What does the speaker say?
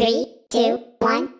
Three, two, one.